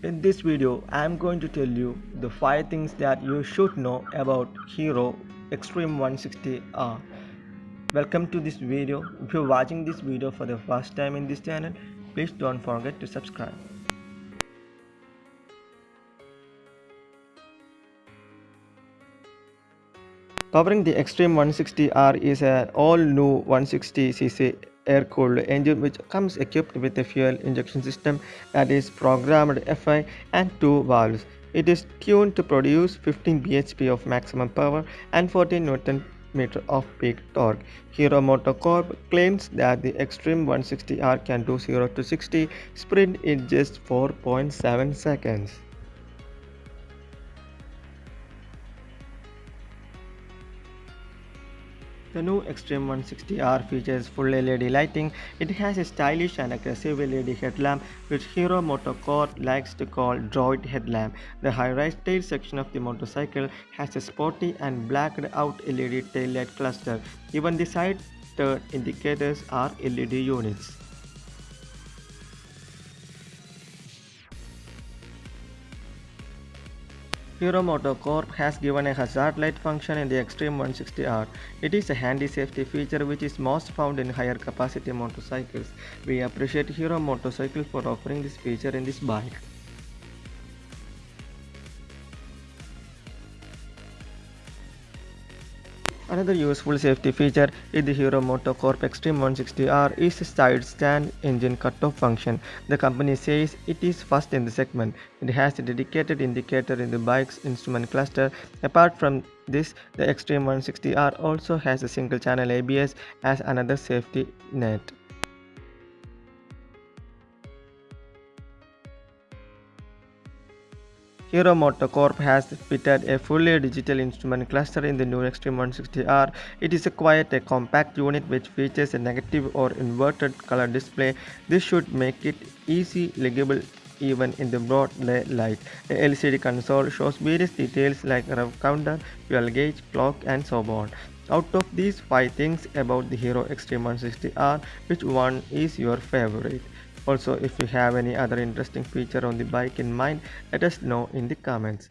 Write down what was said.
In this video, I am going to tell you the 5 things that you should know about Hero Xtreme 160R. Welcome to this video. If you're watching this video for the first time in this channel, please don't forget to subscribe. Covering the Xtreme 160R is an all-new 160cc air-cooled engine which comes equipped with a fuel injection system that is programmed FI and two valves. It is tuned to produce 15 bhp of maximum power and 14 Newton meter of peak torque. Hero MotoCorp claims that the Xtreme 160R can do 0 to 60 sprint in just 4.7 seconds. The new Xtreme 160R features full LED lighting. It has a stylish and aggressive LED headlamp which Hero MotoCorp likes to call droid headlamp. The high-rise tail section of the motorcycle has a sporty and blacked out LED tail light cluster. Even the side turn indicators are LED units. Hero MotoCorp has given a hazard light function in the Xtreme 160R. It is a handy safety feature which is most found in higher capacity motorcycles. We appreciate Hero Motorcycle for offering this feature in this bike. Another useful safety feature in the Hero MotoCorp Xtreme 160R is the side stand engine cutoff function. The company says it is first in the segment. It has a dedicated indicator in the bike's instrument cluster. Apart from this, the Xtreme 160R also has a single channel ABS as another safety net. Hero MotoCorp has fitted a fully digital instrument cluster in the new Xtreme 160R. It is a quite a compact unit which features a negative or inverted color display. This should make it easy legible even in the broad light. The LCD console shows various details like rev counter, fuel gauge, clock and so on. Out of these 5 things about the Hero Xtreme 160R, which one is your favorite? Also, if you have any other interesting feature on the bike in mind, let us know in the comments.